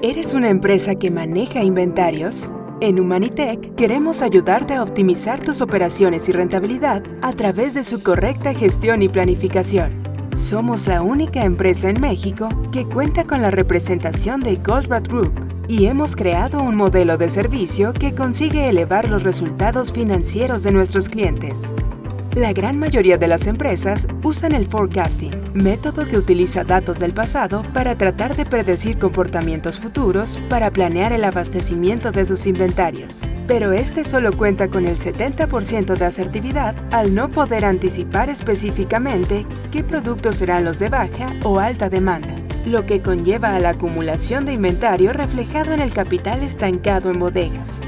¿Eres una empresa que maneja inventarios? En Humanitech queremos ayudarte a optimizar tus operaciones y rentabilidad a través de su correcta gestión y planificación. Somos la única empresa en México que cuenta con la representación de Goldratt Group y hemos creado un modelo de servicio que consigue elevar los resultados financieros de nuestros clientes. La gran mayoría de las empresas usan el forecasting, método que utiliza datos del pasado para tratar de predecir comportamientos futuros para planear el abastecimiento de sus inventarios. Pero este solo cuenta con el 70% de asertividad al no poder anticipar específicamente qué productos serán los de baja o alta demanda, lo que conlleva a la acumulación de inventario reflejado en el capital estancado en bodegas.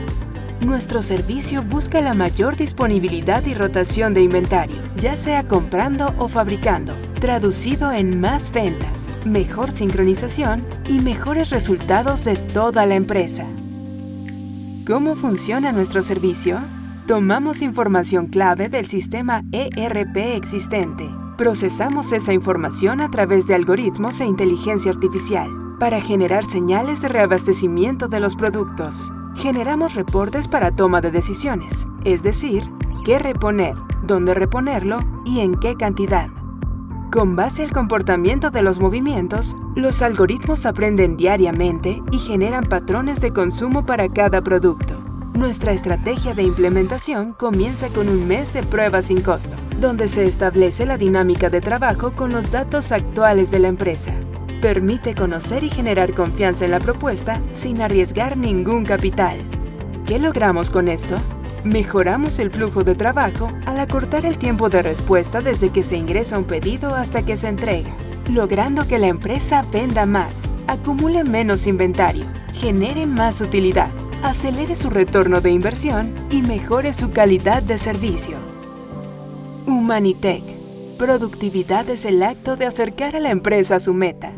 Nuestro servicio busca la mayor disponibilidad y rotación de inventario, ya sea comprando o fabricando, traducido en más ventas, mejor sincronización y mejores resultados de toda la empresa. ¿Cómo funciona nuestro servicio? Tomamos información clave del sistema ERP existente. Procesamos esa información a través de algoritmos e inteligencia artificial para generar señales de reabastecimiento de los productos generamos reportes para toma de decisiones, es decir, qué reponer, dónde reponerlo y en qué cantidad. Con base al comportamiento de los movimientos, los algoritmos aprenden diariamente y generan patrones de consumo para cada producto. Nuestra estrategia de implementación comienza con un mes de prueba sin costo, donde se establece la dinámica de trabajo con los datos actuales de la empresa. Permite conocer y generar confianza en la propuesta sin arriesgar ningún capital. ¿Qué logramos con esto? Mejoramos el flujo de trabajo al acortar el tiempo de respuesta desde que se ingresa un pedido hasta que se entrega, logrando que la empresa venda más, acumule menos inventario, genere más utilidad, acelere su retorno de inversión y mejore su calidad de servicio. Humanitech. Productividad es el acto de acercar a la empresa a su meta